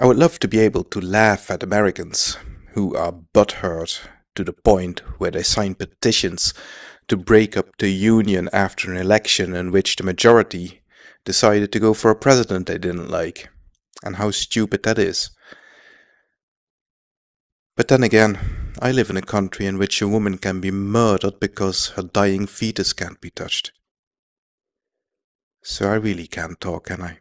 I would love to be able to laugh at Americans who are butthurt to the point where they sign petitions to break up the union after an election in which the majority decided to go for a president they didn't like, and how stupid that is. But then again, I live in a country in which a woman can be murdered because her dying fetus can't be touched. So I really can't talk, can I?